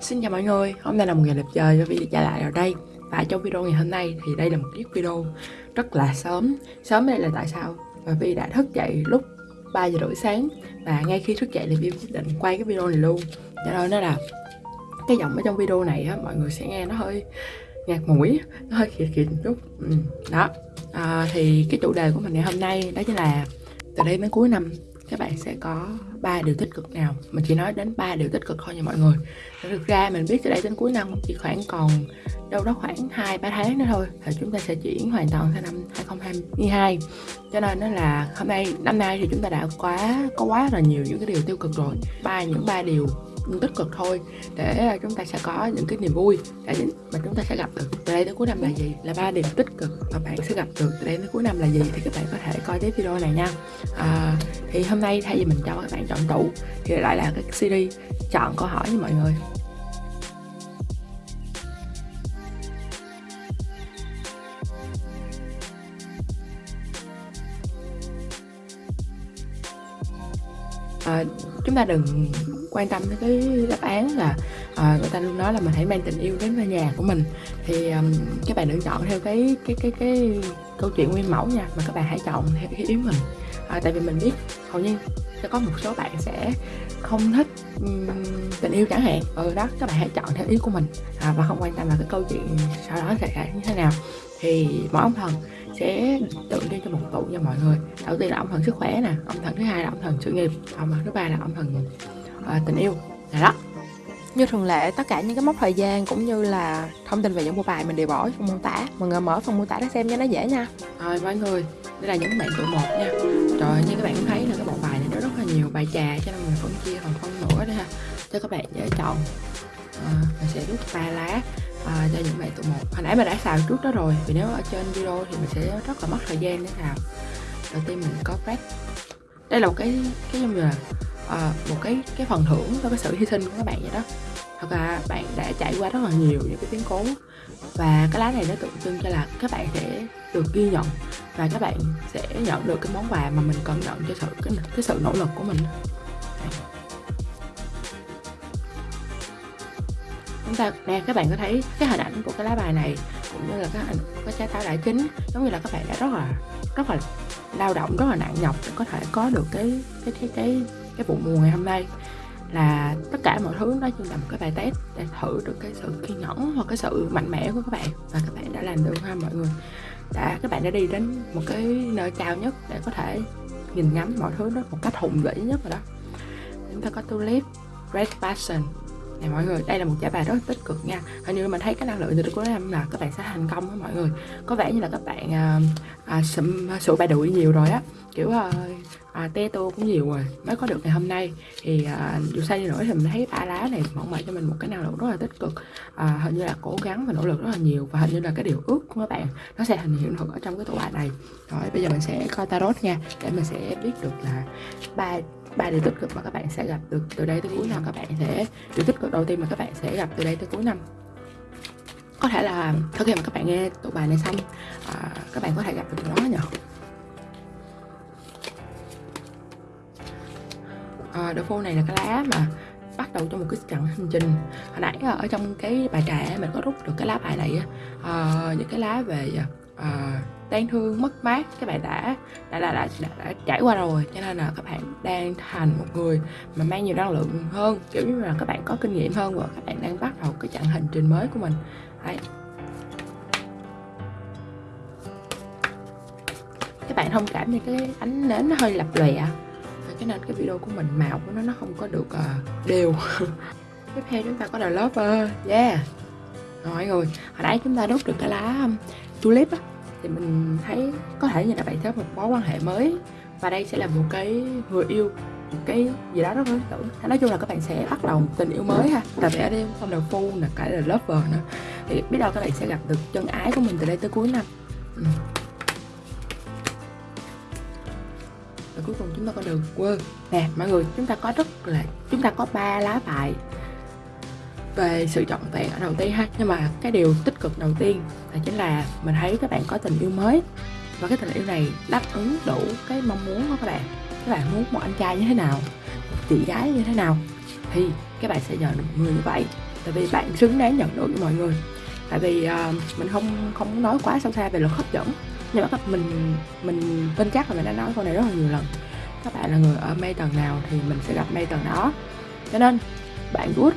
Xin chào mọi người, hôm nay là một ngày đẹp trời cho video trở lại ở đây. Và trong video ngày hôm nay thì đây là một chiếc video rất là sớm. Sớm đây là tại sao? Và vì đã thức dậy lúc 3 giờ rưỡi sáng Và ngay khi thức dậy thì Vi quyết định quay cái video này luôn. Cho nên nó là cái giọng ở trong video này á, mọi người sẽ nghe nó hơi ngạt mũi Nó hơi khịt khịt một chút. Ừ, Đó, à, thì cái chủ đề của mình ngày hôm nay đó chính là từ đây đến cuối năm các bạn sẽ có ba điều tích cực nào? Mình chỉ nói đến ba điều tích cực thôi nha mọi người. Thực ra mình biết từ đây đến cuối năm chỉ khoảng còn đâu đó khoảng hai, ba tháng nữa thôi thì chúng ta sẽ chuyển hoàn toàn sang năm 2022 cho nên nó là hôm nay, năm nay thì chúng ta đã quá, có quá là nhiều những cái điều tiêu cực rồi. Ba, những ba điều tích cực thôi. Để à, chúng ta sẽ có những cái niềm vui. Để mà chúng ta sẽ gặp được. Từ đây đến cuối năm là gì? Là ba điểm tích cực mà bạn sẽ gặp được. Từ đây đến cuối năm là gì? Thì các bạn có thể coi tiếp video này nha. À, thì hôm nay thay vì mình cho các bạn chọn tủ thì lại là cái series chọn câu hỏi với mọi người. À, chúng ta đừng quan tâm tới cái đáp án là à, người ta luôn nói là mình hãy mang tình yêu đến với nhà của mình. Thì um, các bạn đừng chọn theo cái cái cái cái câu chuyện nguyên mẫu nha mà các bạn hãy chọn theo cái ý mình. À, tại vì mình biết hầu như sẽ có một số bạn sẽ không thích um, tình yêu chẳng hạn. Ừ đó các bạn hãy chọn theo ý của mình. À, và không quan tâm là cái câu chuyện sau đó sẽ như thế nào. Thì mỗi ông thần sẽ tượng trưng cho một tụ cho mọi người. Đầu tiên là ông thần sức khỏe nè ông thần thứ hai là ông thần sự nghiệp ông thần thứ ba là ông thần uh, tình yêu. Đó như thường lệ, tất cả những cái mốc thời gian cũng như là thông tin về những bộ bài mình đều bỏ trong mô tả. Mọi người mở phần mô tả để xem cho nó dễ nha. Rồi mọi người, đây là những bạn tụ một nha. Rồi như các bạn cũng thấy là cái bộ bài này nó rất là nhiều bài trà cho nên mình phân chia phần phân nữa đây ha Cho các bạn dễ chọn. À, Mình sẽ rút ba lá à, cho những bạn tụ một. Hồi nãy mình đã xào trước đó rồi Vì nếu ở trên video thì mình sẽ rất là mất thời gian để xào Đầu tiên mình có press Đây là một cái cái giống như là uh, một cái cái phần thưởng cho cái sự hy sinh của các bạn vậy đó. Thật là bạn đã trải qua rất là nhiều những cái biến cố và cái lá này nó tượng trưng cho là các bạn sẽ được ghi nhận và các bạn sẽ nhận được cái món quà mà mình cần nhận cho sự cái, cái sự nỗ lực của mình. Chúng ta nè các bạn có thấy cái hình ảnh của cái lá bài này cũng như là cái hình cái trái táo đại chính giống như là các bạn đã rất là rất là lao động rất là nặng nhọc để có thể có được cái cái cái cái cái vụ mùa ngày hôm nay là tất cả mọi thứ đó chỉ là một cái bài test để thử được cái sự kiên nhẫn hoặc cái sự mạnh mẽ của các bạn và các bạn đã làm được ha mọi người. Đã các bạn đã đi đến một cái nơi cao nhất để có thể nhìn ngắm mọi thứ đó một cách hùng vĩ nhất rồi đó. Chúng ta có tulip red passion này mọi người đây là một giải bài rất tích cực nha. Hình như mình thấy cái năng lượng từ cuối năm là các bạn sẽ thành công đó mọi người. Có vẻ như là các bạn à, à, sụm à, sụi bài đuổi nhiều rồi á kiểu ờ, à, à, te tô cũng nhiều rồi mới có được ngày hôm nay. Thì à, dù sao đi nữa thì mình thấy ba lá này mong mỏi cho mình một cái năng lượng rất là tích cực. À, hình như là cố gắng và nỗ lực rất là nhiều và hình như là cái điều ước của các bạn nó sẽ thành hiện thực ở trong cái tủ bài này. Rồi bây giờ mình sẽ coi tarot nha để mình sẽ biết được là ba ba điều tích cực mà các bạn sẽ gặp được từ đây tới cuối năm các bạn sẽ điều tích cực đầu tiên mà các bạn sẽ gặp từ đây tới cuối năm. Có thể là sau khi mà các bạn nghe tụ bài này xong à, các bạn có thể gặp được nó nhỉ? Ờ, à, đồ phô này là cái lá mà bắt đầu cho một cái chặng hành trình. Hồi nãy ờ, ở trong cái bài trà mình có rút được cái lá bài này à, những cái lá về à, đáng thương mất mát các bạn đã đã, đã đã đã đã trải qua rồi. Cho nên là các bạn đang thành một người mà mang nhiều năng lượng hơn. Kiểu như là các bạn có kinh nghiệm hơn và các bạn đang bắt đầu cái chặng hành trình mới của mình. Đấy. Các bạn thông cảm như cái ánh nến nó hơi lập lòe cho nên cái video của mình màu của nó nó không có được uh, đều. Tiếp theo chúng ta có là Lover. Yeah. Rồi mọi người. Hồi nãy chúng ta đốt được cái lá um, tulip á thì mình thấy có thể như là bạn thấy một mối quan hệ mới. Và đây sẽ là một cái người yêu một cái gì đó rất lý tưởng. Nói chung là các bạn sẽ bắt đầu một tình yêu mới ha. Tại vì ở đây không đầu phu là cả là lover nữa. Thì biết đâu các bạn sẽ gặp được chân ái của mình từ đây tới cuối năm. Ừ. và cuối cùng chúng ta có được quơ nè mọi người chúng ta có rất là chúng ta có ba lá bài về sự trọn vẹn ở đầu tiên ha. Nhưng mà cái điều tích cực đầu tiên là chính là mình thấy các bạn có tình yêu mới. Và cái tình yêu này đáp ứng đủ cái mong muốn của các bạn. Các bạn muốn một anh trai như thế nào một chị gái như thế nào thì các bạn sẽ nhận được một người như vậy. Tại vì bạn xứng đáng nhận được với mọi người. Tại vì uh, mình không không nói quá sâu xa về luật hấp dẫn nhưng mà mình mình tin chắc là mình đã nói câu này rất là nhiều lần. Các bạn là người ở mây tầng nào thì mình sẽ gặp mây tầng đó. Cho nên bạn good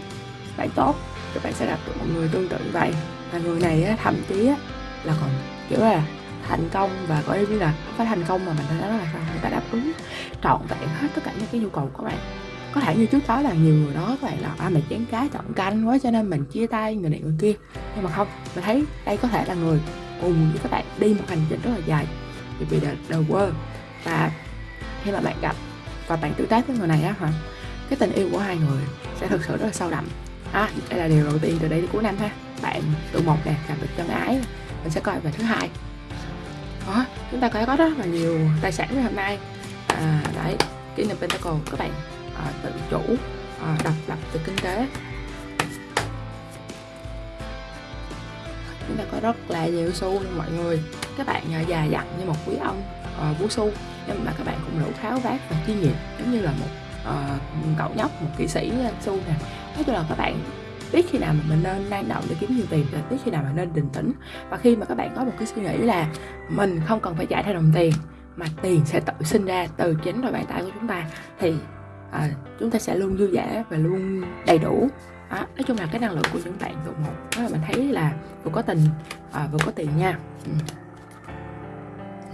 bạn tốt các bạn sẽ gặp được một người tương tự như vậy. Và người này á, thậm chí á, là còn kiểu là thành công và có ý nghĩa là không phải thành công mà mình đã nói là sao? Người ta đáp ứng trọn vẹn hết tất cả những cái nhu cầu của bạn. Có thể như trước đó là nhiều người đó các bạn là à mình chén cá chọn canh quá cho nên mình chia tay người này người kia. Nhưng mà không mình thấy đây có thể là người cùng với các bạn đi một hành trình rất là dài. Vì the, the world. Và khi mà bạn gặp và bạn tương tác với người này á hả cái tình yêu của hai người sẽ thực sự rất là sâu đậm. À, đây là điều đầu tiên từ đây đến cuối năm ha. Bạn tự một nè gặp được chân ái mình sẽ coi về thứ hai. Đó chúng ta có có rất là nhiều tài sản ngày hôm nay. À, đấy kỷ niệm pentacle các bạn à, tự chủ à, độc lập từ kinh tế. Có rất là nhiều xu mọi người. Các bạn nhờ già dặn như một quý ông à, vũ xu nhưng mà các bạn cũng đủ tháo vát và chuyên nghiệp giống như là một uh, cậu nhóc một kỹ sĩ ờ, xu nè. Nói chung là các bạn biết khi nào mà mình nên năng động để kiếm nhiều tiền và biết khi nào mà nên bình tĩnh. Và khi mà các bạn có một cái suy nghĩ là mình không cần phải chạy theo đồng tiền mà tiền sẽ tự sinh ra từ chính đôi bàn tay của chúng ta thì à, chúng ta sẽ luôn vui vẻ và luôn đầy đủ đó, nói chung là cái năng lượng của những bạn thuộc một đó là mình thấy là vừa có tình à, vừa có tiền nha. Ừ.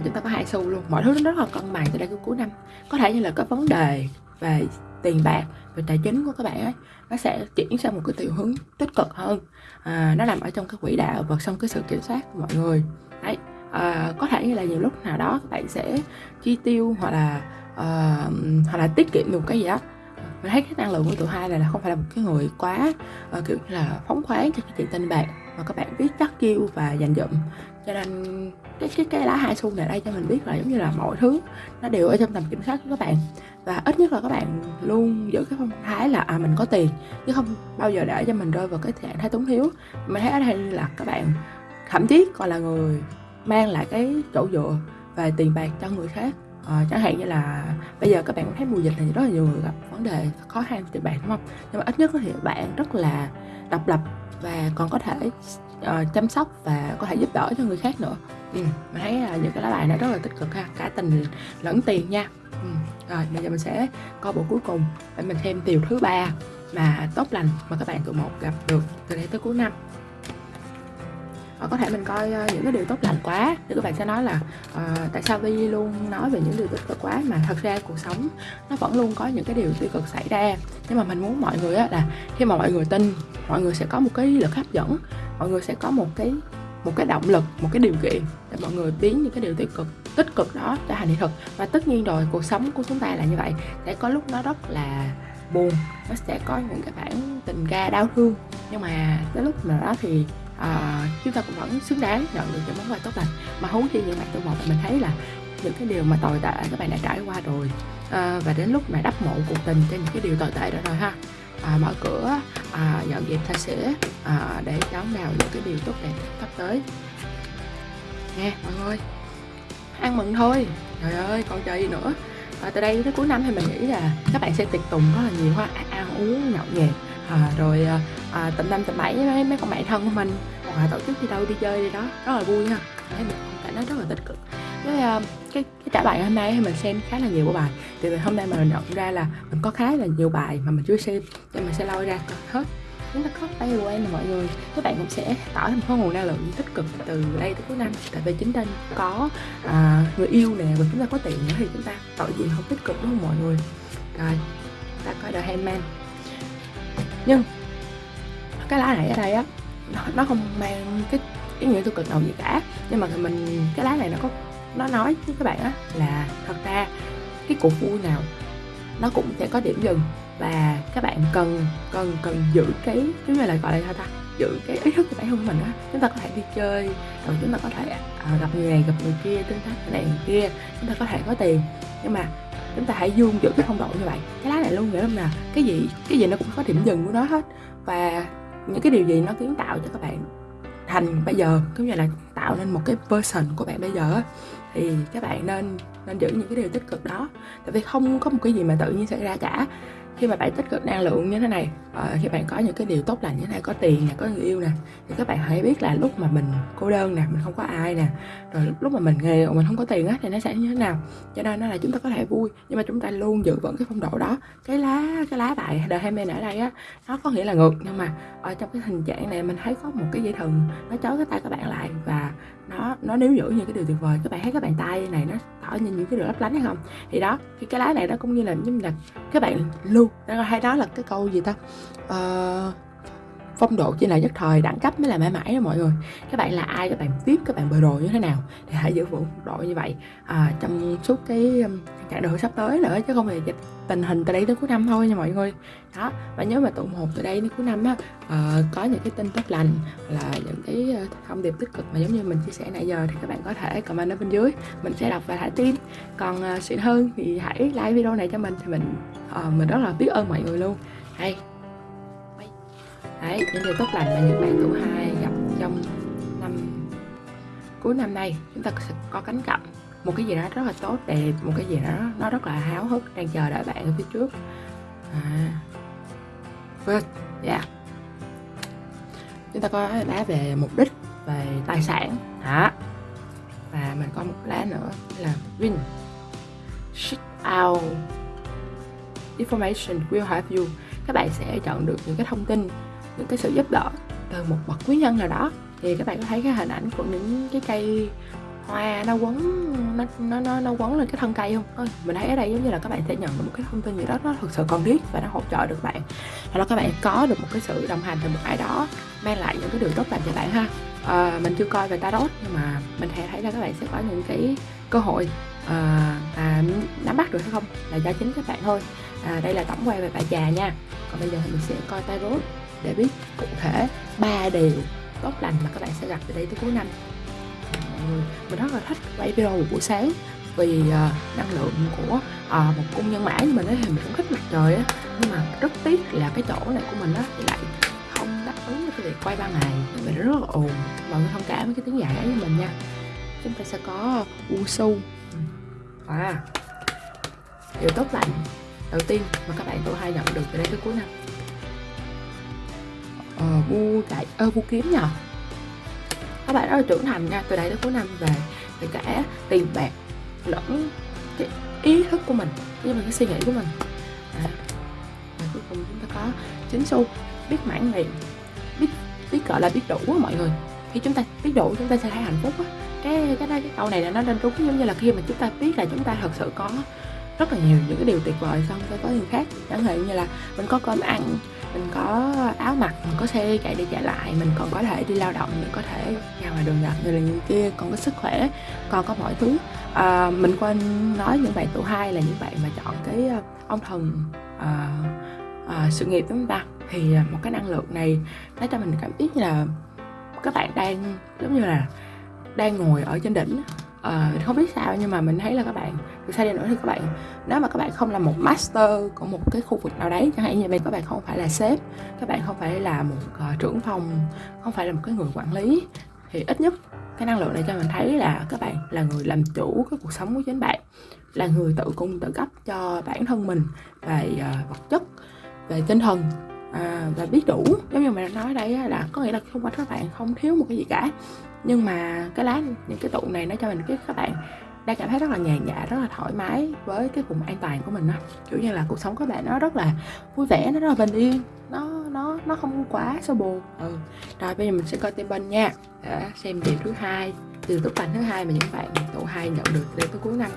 chúng ta có hai xu luôn mọi thứ nó rất là cân bằng cho đây đến cuối năm. Có thể như là có vấn đề về tiền bạc về tài chính của các bạn ấy nó sẽ chuyển sang một cái chiều hướng tích cực hơn. À, nó nằm ở trong cái quỹ đạo và trong cái sự kiểm soát của mọi người. Đấy à, có thể như là nhiều lúc nào đó các bạn sẽ chi tiêu hoặc là à, hoặc là tiết kiệm được cái gì đó mình thấy cái năng lượng của tụi hai này là không phải là một cái người quá uh, kiểu như là phóng khoáng cho cái chuyện tình bạc mà các bạn biết chắc chiêu và dành dụm. Cho nên cái cái cái lá hai xu này đây cho mình biết là giống như là mọi thứ nó đều ở trong tầm kiểm soát của các bạn. Và ít nhất là các bạn luôn giữ cái phong thái là à mình có tiền chứ không bao giờ để cho mình rơi vào cái trạng thái túng thiếu. Mình thấy ở đây là các bạn thậm chí còn là người mang lại cái chỗ dựa và tiền bạc cho người khác à, chẳng hạn như là bây giờ các bạn thấy mùa dịch thì rất là nhiều người gặp vấn đề khó khăn tiền bạc đúng không? Nhưng mà ít nhất thì bạn rất là độc lập và còn có thể uh, chăm sóc và có thể giúp đỡ cho người khác nữa. Ừ, mình thấy là những cái lá bài nó rất là tích cực ha cả tình lẫn tiền nha. Ừ. rồi bây giờ mình sẽ coi bộ cuối cùng để mình xem điều thứ ba mà tốt lành mà các bạn tụi một gặp được từ đây tới cuối năm. Ờ, có thể mình coi uh, những cái điều tốt lành quá. Thì các bạn sẽ nói là uh, tại sao Vi luôn nói về những điều tích cực quá mà thật ra cuộc sống nó vẫn luôn có những cái điều tiêu cực xảy ra? Nhưng mà mình muốn mọi người á, là khi mà mọi người tin mọi người sẽ có một cái lực hấp dẫn mọi người sẽ có một cái một cái động lực một cái điều kiện để mọi người biến những cái điều tiêu cực tích cực đó trở thành hiện thực. Và tất nhiên rồi cuộc sống của chúng ta là như vậy. Sẽ có lúc nó rất là buồn nó sẽ có những cái bản tình ca đau thương. Nhưng mà tới lúc mà đó thì à, chúng ta cũng vẫn xứng đáng nhận được những món quà tốt lành. Mà huống chi những bạn tôi một mình thấy là những cái điều mà tồi tệ các bạn đã trải qua rồi. À, và đến lúc mà đắp mộ cuộc tình cho những cái điều tồi tệ đó rồi ha. À, mở cửa à, dọn dẹp thay sữa à, để đón vào những cái điều tốt đẹp sắp tới. Nghe mọi người ăn mừng thôi. Trời ơi còn chờ gì nữa? À, từ đây tới cuối năm thì mình nghĩ là các bạn sẽ tiệc tùng rất là nhiều ha. Ăn uống nhậu nhẹt à, rồi à, à tầm năm tầm bảy với mấy, mấy con bạn thân của mình. Hoặc là tổ chức đi đâu đi chơi đi đó rất là vui ha. Thấy mình cảm thấy rất là tích cực. Với uh, cái cái trả bài hôm nay thì mình xem khá là nhiều của bài. Thì hôm nay mình nhận ra là mình có khá là nhiều bài mà mình chưa xem nên mình sẽ lôi ra hết. Chúng ta có bay away nè mọi người. Các bạn cũng sẽ tỏ thêm một nguồn năng lượng tích cực từ đây tới cuối năm. Tại vì chính trên có à, người yêu nè và chúng ta có tiền nữa thì chúng ta tội gì không tích cực đúng không mọi người? Rồi ta coi hay man nhưng cái lá này ở đây á nó, nó không mang cái ý nghĩa tiêu cực nào gì cả. Nhưng mà mình cái lá này nó có nó nói với các bạn á là thật ra cái cuộc vui nào nó cũng sẽ có điểm dừng. Và các bạn cần cần cần giữ cái cái như là gọi là sao ta? Giữ cái ý thức của bản thân mình á. Chúng ta có thể đi chơi rồi chúng ta có thể à, gặp người này gặp người kia tương tác người này người kia chúng ta có thể có tiền. Nhưng mà chúng ta hãy dương giữ cái phong độ như vậy. Cái lá này luôn nghĩa là cái gì? Cái gì nó cũng có điểm dừng của nó hết. Và những cái điều gì nó kiến tạo cho các bạn thành bây giờ cũng như là tạo nên một cái version của bạn bây giờ thì các bạn nên nên giữ những cái điều tích cực đó. Tại vì không có một cái gì mà tự nhiên xảy ra cả khi mà bạn tích cực năng lượng như thế này à, khi bạn có những cái điều tốt lành như thế này có tiền nè có người yêu nè thì các bạn hãy biết là lúc mà mình cô đơn nè mình không có ai nè rồi lúc mà mình nghèo mình không có tiền á thì nó sẽ như thế nào. Cho nên nó là chúng ta có thể vui nhưng mà chúng ta luôn giữ vững cái phong độ đó. Cái lá cái lá bài đời hai bên ở đây á nó có nghĩa là ngược nhưng mà ở trong cái hình trạng này mình thấy có một cái dây thừng nó chói cái tay các bạn lại và nó nó níu giữ những cái điều tuyệt vời các bạn thấy các bàn tay này nó tỏ như những cái điều lấp lánh hay không? Thì đó cái cái lá này nó cũng như là giống là các bạn luôn hay đó là cái câu gì ta? Uh, phong độ chỉ là nhất thời đẳng cấp mới là mãi mãi đó mọi người. Các bạn là ai các bạn tiếp các bạn bờ đồ như thế nào thì hãy giữ vững phong độ như vậy? À, trong suốt cái um, chặng đường sắp tới nữa chứ không phải tình hình từ đây tới cuối năm thôi nha mọi người. Đó và nhớ mà tụng một từ đây đến cuối năm á uh, có những cái tin tốt lành là những cái ờ, thông điệp tích cực mà giống như mình chia sẻ nãy giờ thì các bạn có thể comment ở bên dưới. Mình sẽ đọc và thả tim còn ờ, uh, xịn hơn thì hãy like video này cho mình thì mình uh, mình rất là biết ơn mọi người luôn. Hay đấy, những điều tốt lành mà những bạn tuổi hai gặp trong năm, cuối năm nay. Chúng ta sẽ có cánh cặp một cái gì đó rất là tốt, đẹp, một cái gì đó nó rất là háo hức, đang chờ đợi bạn ở phía trước. À good, yeah. Chúng ta có lá về mục đích, về tài sản. Hả và mình có một lá nữa là win. Shit out information will help you. Các bạn sẽ chọn được những cái thông tin những cái sự giúp đỡ từ một bậc quý nhân nào đó. Thì các bạn có thấy cái hình ảnh của những cái cây hoa nó quấn nó nó nó, nó quấn lên cái thân cây không? Ôi, mình thấy ở đây giống như là các bạn sẽ nhận được một cái thông tin gì đó nó thực sự cần thiết và nó hỗ trợ được bạn. Hoặc là các bạn có được một cái sự đồng hành từ một ai đó mang lại những cái điều tốt lành cho bạn ha. À, mình chưa coi về tarot nhưng mà mình thấy thấy là các bạn sẽ có những cái cơ hội à, à, nắm bắt được hay không là do chính các bạn thôi. À, đây là tổng quan về bà già nha. Còn bây giờ thì mình sẽ coi tarot để biết cụ thể ba điều tốt lành mà các bạn sẽ gặp từ đây tới cuối năm. Mình rất là thích quay video một buổi sáng vì uh, năng lượng của uh, một cung nhân mã như mình ấy thì mình cũng thích mặt trời á. Nhưng mà rất tiếc là cái chỗ này của mình á thì lại không đáp ứng với cái việc quay ban ngày mình rất là ồn. Mọi người thông cảm với cái tiếng giải ấy mình nha. Chúng ta sẽ có u su à điều tốt lành đầu tiên mà các bạn tuổi hai nhận được từ đây tới cuối năm ờ, bu đại ơ ờ, bu kiếm nhờ. Các bạn rất là trưởng thành nha từ đây tới cuối năm về thì cả tiền bạc lẫn cái ý thức của mình với mà cái suy nghĩ của mình. À, và cuối cùng chúng ta có chính xu biết mãn nguyện biết biết gọi là biết đủ á mọi người. Khi chúng ta biết đủ chúng ta sẽ thấy hạnh phúc á. Cái cái cái câu này là nó nên đúng giống như là khi mà chúng ta biết là chúng ta thật sự có rất là nhiều những cái điều tuyệt vời xong sẽ có gì khác chẳng hạn như là mình có cơm ăn mình có áo mặc mình có xe chạy đi chạy lại mình còn có thể đi lao động mình có thể ra ngoài đường gặp người là người kia còn có sức khỏe còn có mọi thứ. À, mình quên nói những bạn tuổi hai là những bạn mà chọn cái ờ, ông thần à, ờ, à, ờ, sự nghiệp chúng ta? Thì một cái năng lượng này nó cho mình cảm biết như là các bạn đang giống như là đang ngồi ở trên đỉnh. À, không biết sao nhưng mà mình thấy là các bạn từ xa đi nữa thì các bạn nếu mà các bạn không là một master của một cái khu vực nào đấy chẳng hạn như mình các bạn không phải là sếp các bạn không phải là một uh, trưởng phòng không phải là một cái người quản lý thì ít nhất cái năng lượng này cho mình thấy là các bạn là người làm chủ cái cuộc sống của chính bạn là người tự cung tự cấp cho bản thân mình về uh, vật chất về tinh thần à, và biết đủ. Giống như mình đã nói đây là có nghĩa là không phải các bạn không thiếu một cái gì cả. Nhưng mà cái lá những cái tụ này nó cho mình biết các bạn đang cảm thấy rất là nhàn nhã, rất là thoải mái với cái vùng an toàn của mình đó kiểu như là cuộc sống các bạn nó rất là vui vẻ, nó rất là bình yên. Nó nó nó không quá sâu buồn ừ. rồi bây giờ mình sẽ coi tên bên nha. Để xem điều thứ hai, từ tốt lành thứ hai mà những bạn tụ hai nhận được đến tới cuối năm.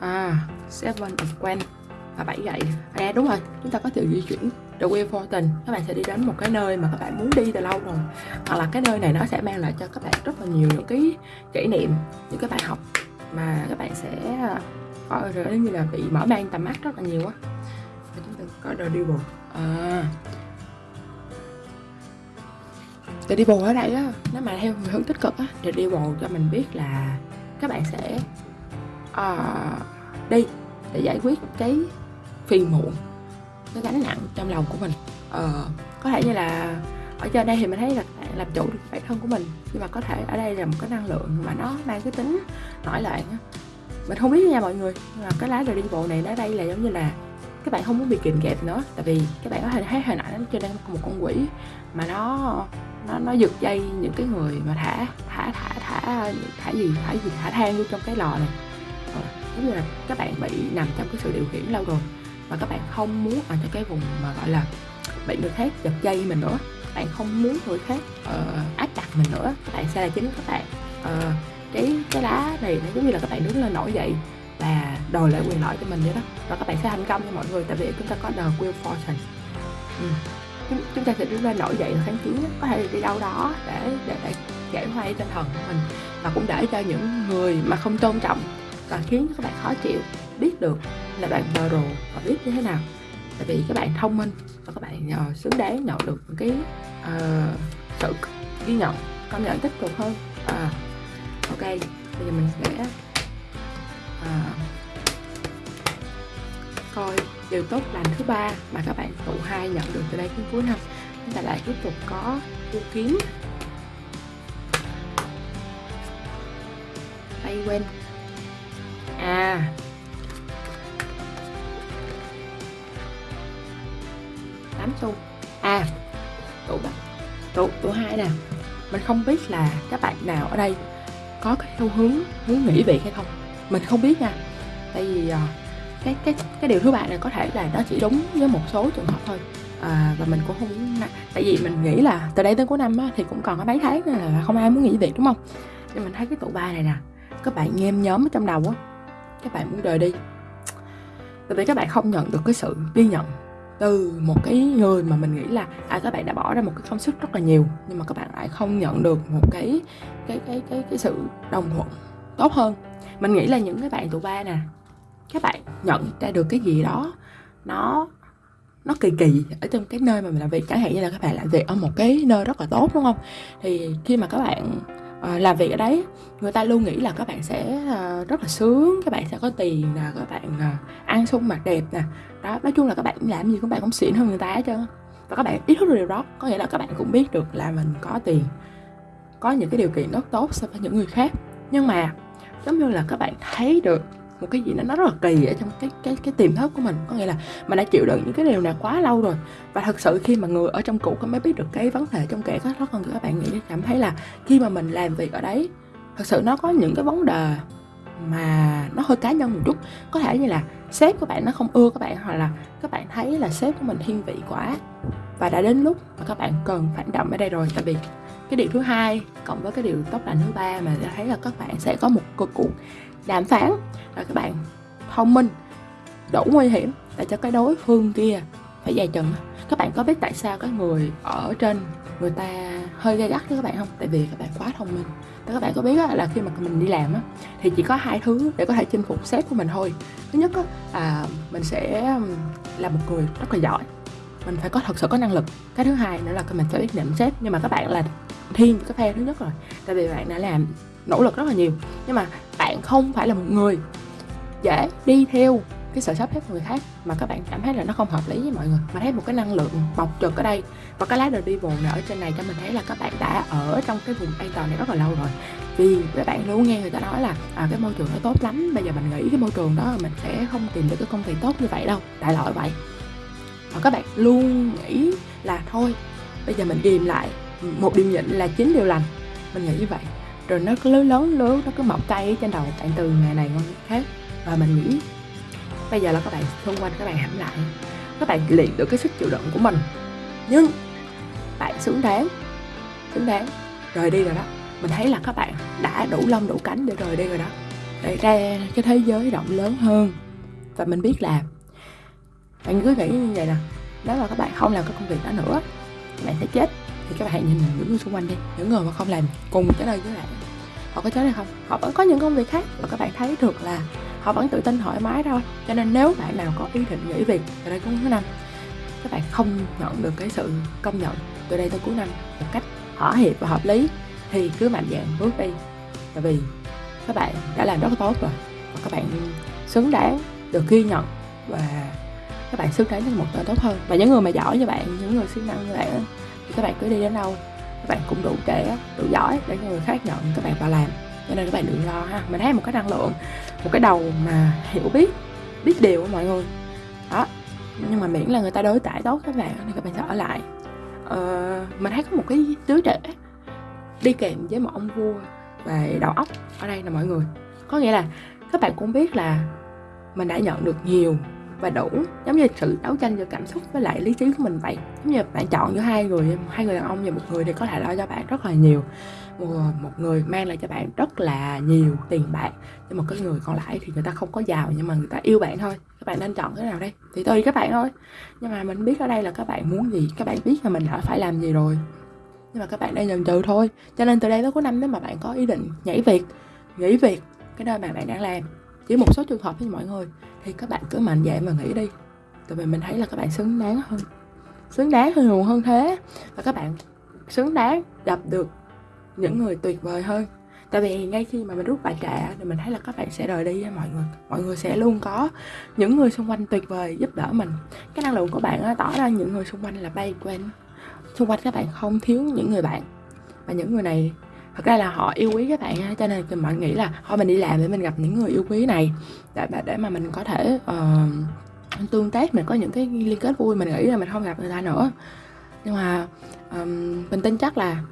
À seven of quen và bảy gậy. À đúng rồi, chúng ta có thể di chuyển. The Wheel Fortune các bạn sẽ đi đến một cái nơi mà các bạn muốn đi từ lâu rồi. Hoặc là cái nơi này nó sẽ mang lại cho các bạn rất là nhiều những cái kỷ niệm những cái bài học mà các bạn sẽ à, coi rồi như là bị mở mang tầm mắt rất là nhiều á. Chúng ta có The Devil. À. The Devil ở đây á nếu mà theo hướng tích cực á The Devil cho mình biết là các bạn sẽ uh, đi để giải quyết cái phiền muộn cái gánh nặng trong lòng của mình. Ờ, có thể như là ở trên đây thì mình thấy là làm chủ được bản thân của mình nhưng mà có thể ở đây là một cái năng lượng mà nó mang cái tính nổi loạn mình không biết nha mọi người nhưng mà cái lá rời đi bộ này nó đây là giống như là các bạn không muốn bị kìm kẹp nữa tại vì các bạn có thể thấy hình ảnh trên đây một con quỷ mà nó nó nó giật dây những cái người mà thả thả thả thả thả gì thả gì thả than vô trong cái lò này. Ờ, giống như là các bạn bị nằm trong cái sự điều khiển lâu rồi và các bạn không muốn ở trong cái vùng mà gọi là bị người khác giật dây mình nữa. Bạn không muốn người khác uh, áp đặt mình nữa. Các bạn sẽ là chính các bạn. Uh, cái cái lá này nó giống như là các bạn đứng lên nổi dậy và đòi lại quyền lợi cho mình vậy đó. Và các bạn sẽ thành công cho mọi người tại vì chúng ta có the will fortune. Ừ. chúng, chúng ta sẽ đứng lên nổi dậy và kháng chiến có thể đi đâu đó để để, để giải hoay tinh thần của mình. Và cũng để cho những người mà không tôn trọng và khiến các bạn khó chịu biết được là bạn bờ rồ và biết như thế nào? Tại vì các bạn thông minh và các bạn uh, xứng đáng nhận được cái uh, sự ghi nhận công nhận tích cực hơn. À, ok bây giờ mình sẽ à, coi điều tốt lành thứ ba mà các bạn tụ hai nhận được từ đây đến cuối năm. Chúng ta lại tiếp tục có tu kiếm tay quên à tám a à tụ tụ tổ hai nè mình không biết là các bạn nào ở đây có cái xu hướng muốn nghỉ việc hay không. Mình không biết nha tại vì ờ, cái cái cái điều thứ ba này có thể là nó chỉ đúng với một số trường hợp thôi. À, và mình cũng không tại vì mình nghĩ là từ đây tới cuối năm á, thì cũng còn có mấy tháng nên là không ai muốn nghỉ việc đúng không? Nhưng mình thấy cái tụ ba này nè các bạn nhem nhóm ở trong đầu á các bạn muốn rời đi. Tại vì các bạn không nhận được cái sự ghi nhận từ một cái người mà mình nghĩ là à các bạn đã bỏ ra một cái công sức rất là nhiều, nhưng mà các bạn lại không nhận được một cái cái cái cái cái sự đồng thuận tốt hơn. Mình nghĩ là những cái bạn tụ ba nè, các bạn nhận ra được cái gì đó, nó nó kỳ kỳ ở trong cái nơi mà mình làm việc. Chẳng hạn như là các bạn làm việc ở một cái nơi rất là tốt, đúng không? Thì khi mà các bạn uh, làm việc ở đấy. Người ta luôn nghĩ là các bạn sẽ uh, rất là sướng các bạn sẽ có tiền nè các bạn uh, ăn sung mặc đẹp nè. Đó nói chung là các bạn làm gì các bạn cũng xịn hơn người ta hết trơn và các bạn ý thức được điều đó có nghĩa là các bạn cũng biết được là mình có tiền có những cái điều kiện rất tốt so với những người khác. Nhưng mà giống như là các bạn thấy được một cái gì đó, nó rất là kỳ ở trong cái cái cái tiềm thức của mình. Có nghĩa là mình đã chịu đựng những cái điều này quá lâu rồi. Và thật sự khi mà người ở trong cũ có mới biết được cái vấn đề trong kẻ có rất cần các bạn nghĩ cảm thấy là khi mà mình làm việc ở đấy, thật sự nó có những cái vấn đề mà nó hơi cá nhân một chút. Có thể như là sếp của bạn nó không ưa các bạn, hoặc là các bạn thấy là sếp của mình thiên vị quá và đã đến lúc mà các bạn cần phản động ở đây rồi. Tại vì cái điều thứ hai, cộng với cái điều tốt lành thứ ba mà ta thấy là các bạn sẽ có một cuộc cuộc đàm phán và các bạn thông minh, đủ nguy hiểm để cho cái đối phương kia phải dài chừng. Các bạn có biết tại sao cái người ở trên người ta hơi gay gắt với các bạn không? Tại vì các bạn quá thông minh. Tại các bạn có biết là khi mà mình đi làm thì chỉ có hai thứ để có thể chinh phục sếp của mình thôi. Thứ nhất là mình sẽ là một người rất là giỏi. Mình phải có thật sự có năng lực. Cái thứ hai nữa là mình phải biết nhận sếp. Nhưng mà các bạn là thiên cái phe thứ nhất rồi. Tại vì bạn đã làm nỗ lực rất là nhiều. Nhưng mà bạn không phải là một người dễ đi theo cái sở sắp hết người khác mà các bạn cảm thấy là nó không hợp lý với mọi người. Mà thấy một cái năng lượng bọc trực ở đây và cái lá đời đi này ở trên này cho mình thấy là các bạn đã ở trong cái vùng an toàn này rất là lâu rồi. Vì các bạn luôn nghe người ta nói là à, cái môi trường nó tốt lắm bây giờ mình nghĩ cái môi trường đó mình sẽ không tìm được cái công việc tốt như vậy đâu. Đại loại vậy. Và các bạn luôn nghĩ là thôi bây giờ mình điềm lại một điều nhịn là chín điều lành. Mình nghĩ như vậy. Rồi nó cứ lớn lớn lớn nó cứ mọc cây trên đầu bạn từ ngày này qua ngày khác. Và mình nghĩ bây giờ là các bạn xung quanh các bạn hãm lại. Các bạn luyện được cái sức chịu đựng của mình. Nhưng bạn xứng đáng. Xứng đáng. Rời đi rồi đó. Mình thấy là các bạn đã đủ lông, đủ cánh để rời đi rồi đó. Để ra cái thế giới rộng lớn hơn. Và mình biết là bạn cứ nghĩ như vậy nè. Nếu mà các bạn không làm cái công việc đó nữa, bạn sẽ chết thì các bạn hãy nhìn những người xung quanh đi, những người mà không làm cùng cái nơi với bạn họ có chết hay không. Họ vẫn có những công việc khác và các bạn thấy được là họ vẫn tự tin thoải mái thôi. Cho nên nếu bạn nào có ý định nghỉ việc từ đây cuối năm, các bạn không nhận được cái sự công nhận từ đây tới cuối năm một cách thỏa hiệp và hợp lý, thì cứ mạnh dạn bước đi. Tại vì các bạn đã làm rất tốt rồi và các bạn xứng đáng được ghi nhận và các bạn xứng đáng với một tên tốt hơn. Và những người mà giỏi như bạn, những người siêng năng như bạn các bạn cứ đi đến đâu các bạn cũng đủ trẻ đủ giỏi để người khác nhận các bạn vào làm. Cho nên các bạn đừng lo ha. Mình thấy một cái năng lượng một cái đầu mà hiểu biết biết điều của mọi người. Đó. Nhưng mà miễn là người ta đối tải tốt các bạn thì các bạn sẽ ở lại. Ờ, mình thấy có một cái đứa trẻ đi kèm với một ông vua về đầu óc ở đây là mọi người. Có nghĩa là các bạn cũng biết là mình đã nhận được nhiều và đủ. Giống như sự đấu tranh giữa cảm xúc với lại lý trí của mình vậy. Giống như bạn chọn giữa hai người hai người đàn ông và một người thì có thể lo cho bạn rất là nhiều. Một, một người mang lại cho bạn rất là nhiều tiền bạc nhưng một cái người còn lại thì người ta không có giàu nhưng mà người ta yêu bạn thôi. Các bạn nên chọn cái nào đây? Thì tùy các bạn thôi. Nhưng mà mình biết ở đây là các bạn muốn gì các bạn biết là mình đã phải làm gì rồi. Nhưng mà các bạn đang dần trừ thôi. Cho nên từ đây tới cuối năm nếu mà bạn có ý định nhảy việc nghỉ việc cái nơi mà bạn đang làm chỉ một số trường hợp với mọi người. Thì các bạn cứ mạnh dạn mà nghĩ đi. Tại vì mình thấy là các bạn xứng đáng hơn. Xứng đáng hơn nhiều hơn thế. Và các bạn xứng đáng gặp được những người tuyệt vời hơn. Tại vì ngay khi mà mình rút bài trả thì mình thấy là các bạn sẽ rời đi mọi người. Mọi người sẽ luôn có những người xung quanh tuyệt vời giúp đỡ mình. Cái năng lượng của bạn tỏ ra những người xung quanh là bay quen xung quanh các bạn không thiếu những người bạn. Và những người này thật ra là họ yêu quý các bạn cho nên bạn nghĩ là thôi mình đi làm để mình gặp những người yêu quý này. Để để mà mình có thể uh, tương tác mình có những cái liên kết vui mình nghĩ là mình không gặp người ta nữa. Nhưng mà um, mình tin chắc là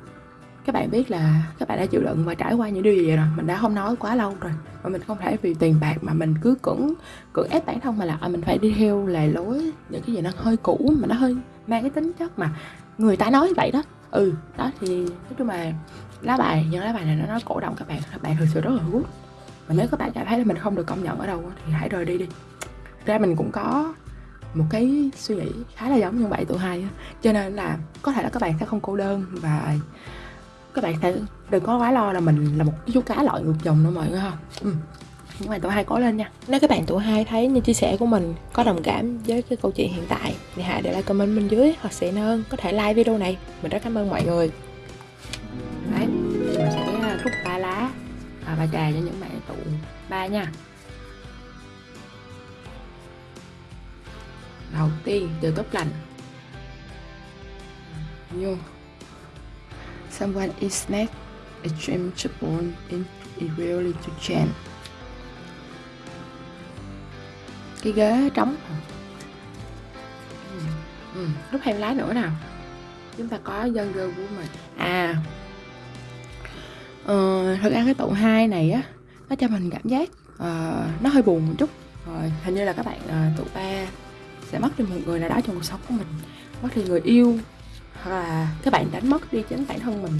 các bạn biết là các bạn đã chịu đựng và trải qua những điều gì rồi. Mình đã không nói quá lâu rồi và mình không thể vì tiền bạc mà mình cứ cưỡng cưỡng ép bản thân mà là à, mình phải đi theo lề lối những cái gì nó hơi cũ mà nó hơi mang cái tính chất mà người ta nói vậy đó. Ừ đó thì nói chung là lá bài những lá bài này nó nói cổ động các bạn. Các bạn thực sự rất là good và nếu các bạn cảm thấy là mình không được công nhận ở đâu thì hãy rời đi đi. Ra mình cũng có một cái suy nghĩ khá là giống như vậy tụi hai cho nên là có thể là các bạn sẽ không cô đơn và các bạn sẽ đừng có quá lo là mình là một chú cá lội ngược dòng nữa mọi người không ừ. nhưng mà tụi hai cố lên nha. Nếu các bạn tụi hai thấy như chia sẻ của mình có đồng cảm với cái câu chuyện hiện tại, thì hãy để lại comment bên dưới hoặc sẽ hơn có thể like video này. Mình rất cảm ơn mọi người. Ba trà cho những bạn tụ. Ba nha. Đầu tiên từ tốt lành. Vô. Someone is not a dream to born in it really to change cái ghế trống. Ừ. Ừ. lúc thêm lá nữa nào. Chúng ta có dân gơ của mình à ờ, thật ra cái tụ hai này á nó cho mình cảm giác uh, nó hơi buồn một chút. Rồi hình như là các bạn uh, tụ ba sẽ mất đi một người nào đó trong cuộc sống của mình mất đi người yêu hoặc là các bạn đánh mất đi chính bản thân mình.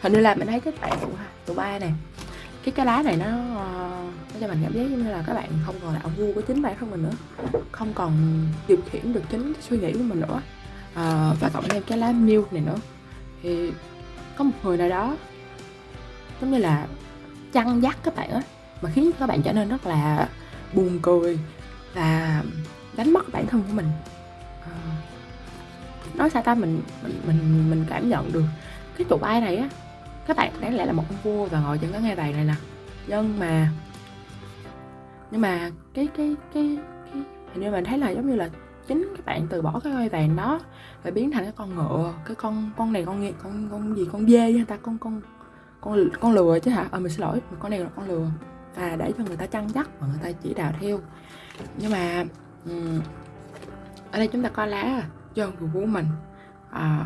Hình như là mình thấy các bạn tụ tụ ba này cái cái lá này nó nó cho mình cảm giác như là các bạn không còn là ông vua của chính bản thân mình nữa không còn điều khiển được chính suy nghĩ của mình nữa. À, và cộng thêm cái lá milk này nữa. Thì có một người nào đó giống như là chăn dắt các bạn á mà khiến các bạn trở nên rất là buồn cười và đánh mất bản thân của mình. À, nói sao ta? Mình mình mình mình cảm nhận được cái tụ ai này á các bạn đáng lẽ là một ông vua và ngồi trên cái ngai vàng này nè. Nhưng mà nhưng mà cái cái cái cái hình như mình thấy là giống như là chính các bạn từ bỏ cái ngai vàng đó và biến thành cái con ngựa cái con con này con con con gì con dê người ta? Con con con con lừa chứ hả? Ờ mình xin lỗi con này là con lừa. Và để cho người ta chăn dắt và người ta chỉ đạo theo. Nhưng mà um, ở đây chúng ta có lá dân của mình. À,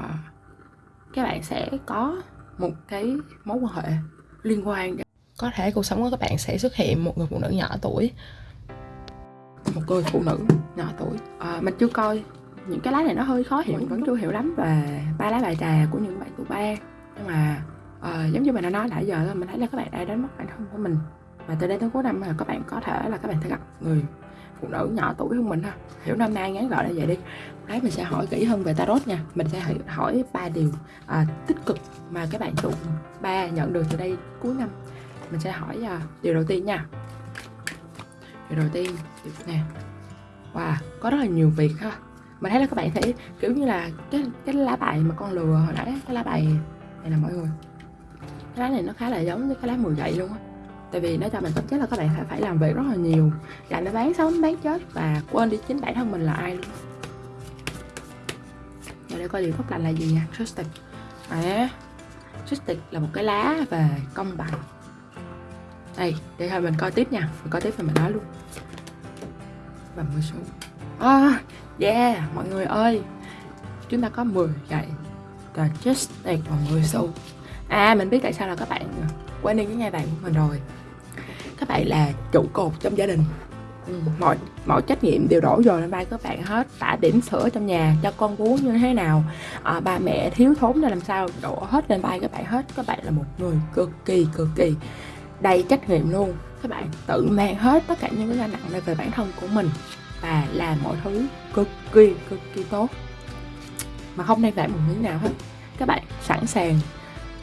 các bạn sẽ có một cái mối quan hệ liên quan. Có thể cuộc sống của các bạn sẽ xuất hiện một người phụ nữ nhỏ tuổi. Một người phụ nữ nhỏ tuổi. À, mình chưa coi. Những cái lá này nó hơi khó hiểu mình vẫn chưa hiểu lắm về ba lá bài trà của những bạn tuổi ba. Nhưng mà à, giống như mình đã nói nãy giờ mình thấy là các bạn đã đến mất bản thân của mình. Và từ đây tới cuối năm là các bạn có thể là các bạn sẽ gặp người phụ nữ nhỏ tuổi hơn mình ha. Hiểu năm nay ngắn gọn là vậy đi. Đấy mình sẽ hỏi kỹ hơn về tarot nha. Mình sẽ hỏi ba điều à, tích cực mà các bạn tụ ba nhận được từ đây cuối năm. Mình sẽ hỏi à, điều đầu tiên nha. Điều đầu tiên nè. Wow có rất là nhiều việc ha. Mình thấy là các bạn thấy kiểu như là cái cái lá bài mà con lừa hồi nãy cái lá bài này là mọi người cái lá này nó khá là giống với cái lá mười gậy luôn á. Tại vì nó cho mình tính chất là các bạn phải phải làm việc rất là nhiều. Là nó bán sống bán chết và quên đi chính bản thân mình là ai luôn. Giờ để coi điều tốt lành là gì nha. Trusted. À, Justice là một cái lá về công bằng. Đây để thôi mình coi tiếp nha. Mình coi tiếp rồi mình nói luôn. Và mười số. À, yeah mọi người ơi. Chúng ta có 10 gậy. Và Justice và 10 xu à mình biết tại sao là các bạn quen đi với ngai vàng của mình rồi. Các bạn là trụ cột trong gia đình. Ừ, mọi mọi trách nhiệm đều đổ dồn lên vai các bạn hết tả điểm sữa trong nhà cho con bú như thế nào. À, ba mẹ thiếu thốn ra làm sao đổ hết lên vai các bạn hết. Các bạn là một người cực kỳ cực kỳ đầy trách nhiệm luôn. Các bạn tự mang hết tất cả những cái gánh nặng này về bản thân của mình và làm mọi thứ cực kỳ cực kỳ tốt. Mà không đang phải một miếng nào hết? Các bạn sẵn sàng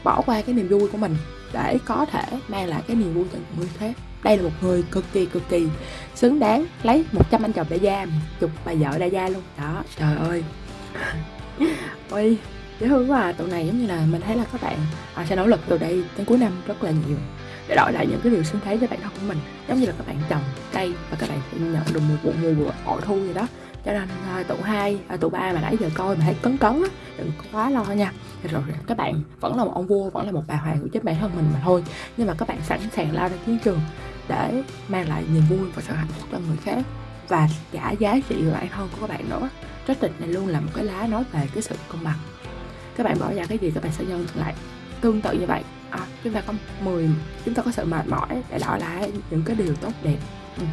bỏ qua cái niềm vui của mình để có thể mang lại cái niềm vui cho người khác đây là một người cực kỳ cực kỳ xứng đáng lấy 100 anh chồng đại gia chục bà vợ đại gia luôn. Đó trời ơi. Ôi dễ thương quá à. Tụi này giống như là mình thấy là các bạn à, sẽ nỗ lực từ đây đến cuối năm rất là nhiều để đổi lại những cái điều xứng đáng cho bản thân của mình. Giống như là các bạn trồng cây và các bạn sẽ nhận được một vụ mùa vụ bội thu gì đó cho nên à, tụ hai à, tụ ba mà nãy giờ coi mà thấy cấn cấn á đừng quá lo nha. Rồi các bạn vẫn là một ông vua vẫn là một bà hoàng của chính bản thân mình mà thôi. Nhưng mà các bạn sẵn sàng lao ra chiến trường để mang lại niềm vui và sự hạnh phúc cho người khác. Và cả giá trị của bản thân của các bạn nữa. Trách tịch này luôn là một cái lá nói về cái sự công bằng. Các bạn bỏ ra cái gì các bạn sẽ nhân lại. Tương tự như vậy à, chúng ta có 10 chúng ta có sự mệt mỏi để đổi lại những cái điều tốt đẹp. Ừ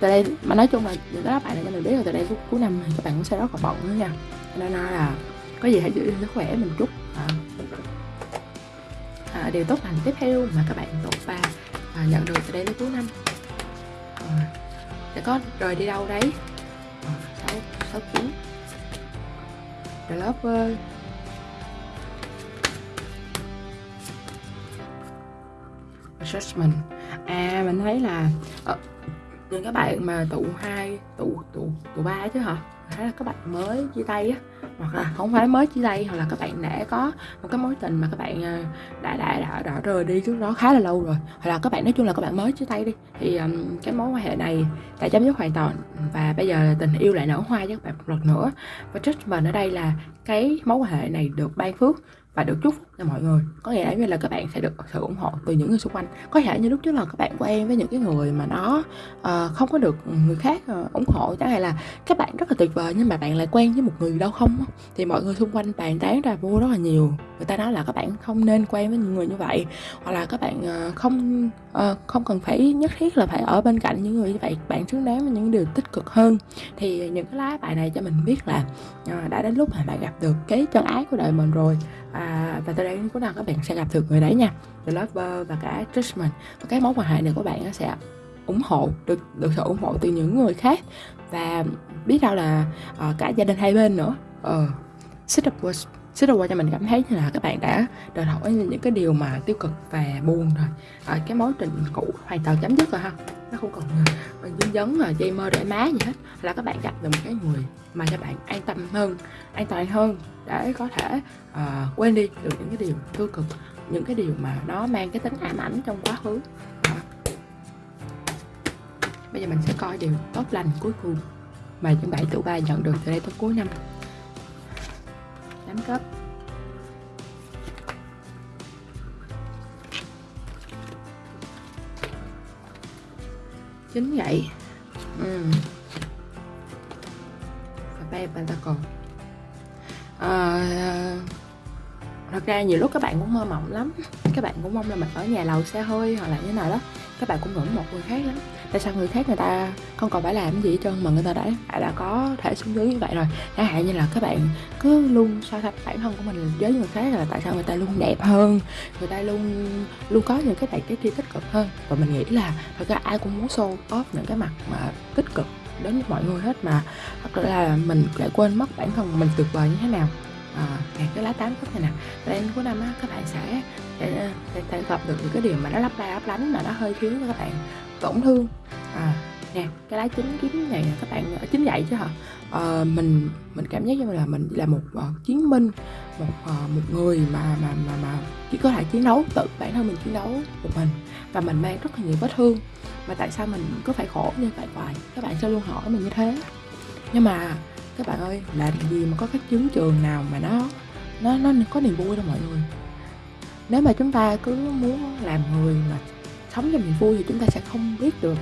từ đây mà nói chung là những cái bạn này cho mình biết là từ đây cuối, cuối năm thì các bạn cũng sẽ rất là bận nữa nha. Nên là có gì hãy giữ sức khỏe mình chút. À, à, điều tốt lành tiếp theo mà các bạn tổ ba à, nhận được từ đây đến cuối năm. À, sẽ có rời đi đâu đấy? À, sáu sáu chín The Lover Assessment. À mình thấy là ờ, những các bạn mà tụ hai tụ tụ tụ ba chứ hả? Thấy là các bạn mới chia tay á? Hoặc là không phải mới chia tay hoặc là các bạn đã có một cái mối tình mà các bạn à, đã đã đã, đã rời đi trước đó khá là lâu rồi. Hoặc là các bạn nói chung là các bạn mới chia tay đi. Thì um, cái mối quan hệ này đã chấm dứt hoàn toàn và bây giờ tình yêu lại nở hoa với các bạn một lần nữa. Và judgment ở đây là cái mối quan hệ này được ban phước và được chúc phúc cho mọi người. Có nghĩa là như là các bạn sẽ được sự ủng hộ từ những người xung quanh. Có thể như lúc trước là các bạn quen với những cái người mà nó uh, không có được người khác uh, ủng hộ. Chẳng hạn là các bạn rất là tuyệt vời nhưng mà bạn lại quen với một người đâu không thì mọi người xung quanh bàn tán ra vô rất là nhiều. Người ta nói là các bạn không nên quen với những người như vậy. Hoặc là các bạn uh, không uh, không cần phải nhất thiết là phải ở bên cạnh những người như vậy. Bạn xứng đáng với những điều tích cực hơn. Thì những cái lá bài này cho mình biết là uh, đã đến lúc mà bạn gặp được cái chân ái của đời mình rồi à, và từ đây đến cuối các bạn sẽ gặp được người đấy nha. The Lover và cả Judgment và cái mối quan hệ này của bạn sẽ ủng hộ được được sự ủng hộ từ những người khác. Và biết đâu là uh, cả gia đình hai bên nữa. Ờ uh, xích qua xích qua cho mình cảm thấy như là các bạn đã đòi hỏi những cái điều mà tiêu cực và buồn rồi. À, cái mối tình cũ hoàn toàn chấm dứt rồi ha. Nó không còn ờ, dính dấn là dây mơ rễ má gì hết. Là các bạn gặp được một cái người mà cho bạn an tâm hơn an toàn hơn để có thể uh, quên đi được những cái điều tiêu cực những cái điều mà nó mang cái tính ám ảnh trong quá khứ. Đó. bây giờ mình sẽ coi điều tốt lành cuối cùng mà những bảy tuổi ba nhận được từ đây tới cuối năm. Tám cấp. Chính vậy. Ừ. và ba pentacle à, thật ra nhiều lúc các bạn cũng mơ mộng lắm. Các bạn cũng mong là mình ở nhà lầu xe hơi hoặc là như nào đó. Các bạn cũng ngưỡng một người khác lắm. Tại sao người khác người ta không còn phải làm gì hết trơn mà người ta đã đã, đã có thể xuống dưới như vậy rồi? Chẳng hạn như là các bạn cứ luôn so sánh bản thân của mình với người khác là tại sao người ta luôn đẹp hơn người ta luôn luôn có những cái đại cái kia tích cực hơn? Và mình nghĩ là thật ra ai cũng muốn show off những cái mặt mà tích cực đến với mọi người hết mà. Hoặc là mình lại quên mất bản thân mình tuyệt vời như thế nào. À, cái lá tám cấp này nè đến cuối năm á các bạn sẽ sẽ, sẽ, sẽ gặp được những cái điều mà nó lấp la lấp lánh mà nó hơi khiến cho các bạn. Tổn thương. À nè cái lá chín kiếm này các bạn à, ở chính vậy chứ hả? À, mình mình cảm giác như là mình là một uh, chiến binh một uh, một người mà mà mà mà chỉ có thể chiến đấu tự bản thân mình chiến đấu một mình. Và mình mang rất là nhiều vết thương và tại sao mình cứ phải khổ như vậy hoài? Các bạn sẽ luôn hỏi mình như thế. Nhưng mà, các bạn ơi, làm gì mà có các chứng trường nào mà nó nó nó có niềm vui đâu mọi người. Nếu mà chúng ta cứ muốn làm người mà sống cho niềm vui thì chúng ta sẽ không biết được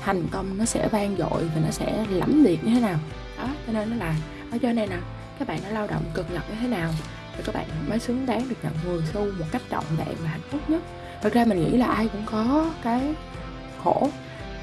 thành công nó sẽ vang dội và nó sẽ lẫm liệt như thế nào. Đó, cho nên nó là ở cho này nè các bạn đã lao động cực nhọc như thế nào thì các bạn mới xứng đáng được nhận 10 xu một cách trọn vẹn và hạnh phúc nhất. Thật ra mình nghĩ là ai cũng có cái khổ.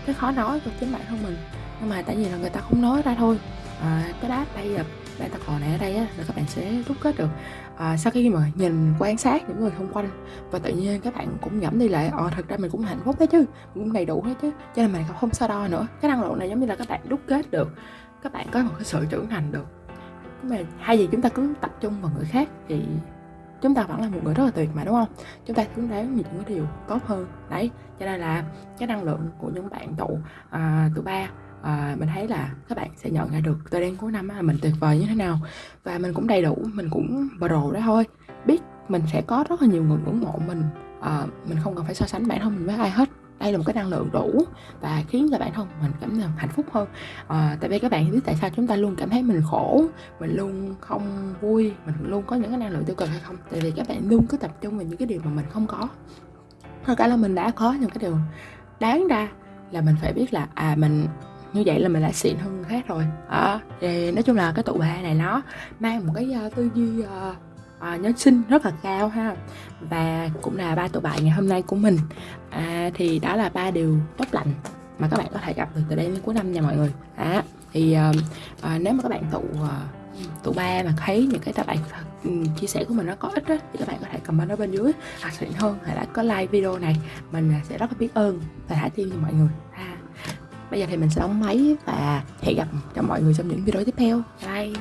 Cái khó nói của chính bản thân mình. Nhưng mà tại vì là người ta không nói ra thôi. À, cái đáp bây giờ đây ta còn này ở đây á, là các bạn sẽ rút kết được. À, sau khi mà nhìn quan sát những người xung quanh và tự nhiên các bạn cũng nhẩm đi lại ờ thật ra mình cũng hạnh phúc đấy chứ mình cũng đầy đủ hết chứ cho nên mình không so đo nữa. Cái năng lượng này giống như là các bạn đúc kết được các bạn có một cái sự trưởng thành được. Nhưng mà hay gì chúng ta cứ tập trung vào người khác thì chúng ta vẫn là một người rất là tuyệt mà đúng không? Chúng ta hướng đáng những cái điều tốt hơn. Đấy cho nên là cái năng lượng của những bạn tụ à, tụ ba à, mình thấy là các bạn sẽ nhận ra được tôi đến cuối năm là mình tuyệt vời như thế nào. Và mình cũng đầy đủ mình cũng pro đó thôi. Biết mình sẽ có rất là nhiều người ngưỡng mộ mình à, mình không cần phải so sánh bản thân mình với ai hết đây là một cái năng lượng đủ và khiến cho bản thân mình cảm thấy hạnh phúc hơn. À, tại vì các bạn biết tại sao chúng ta luôn cảm thấy mình khổ mình luôn không vui mình luôn có những cái năng lượng tiêu cực hay không? Tại vì các bạn luôn cứ tập trung vào những cái điều mà mình không có. Thôi cả là mình đã có những cái điều đáng ra là mình phải biết là à mình như vậy là mình lại xịn hơn người khác rồi. À, thì nói chung là cái tụ bài này nó mang một cái uh, tư duy uh, Ờ, à, nhân sinh rất là cao ha. Và cũng là ba tụ bài ngày hôm nay của mình. À, thì đó là ba điều tốt lành mà các bạn có thể gặp được từ đây đến cuối năm nha mọi người. À, thì à, à, nếu mà các bạn tụ à, tụ ba mà thấy những cái các bạn chia sẻ của mình nó có ích đó, thì các bạn có thể comment ở bên dưới. Hoặc xịn hơn hãy đã có like video này mình sẽ rất là biết ơn và thả tim cho mọi người. À, bây giờ thì mình sẽ đóng máy và hẹn gặp cho mọi người trong những video tiếp theo. Bye.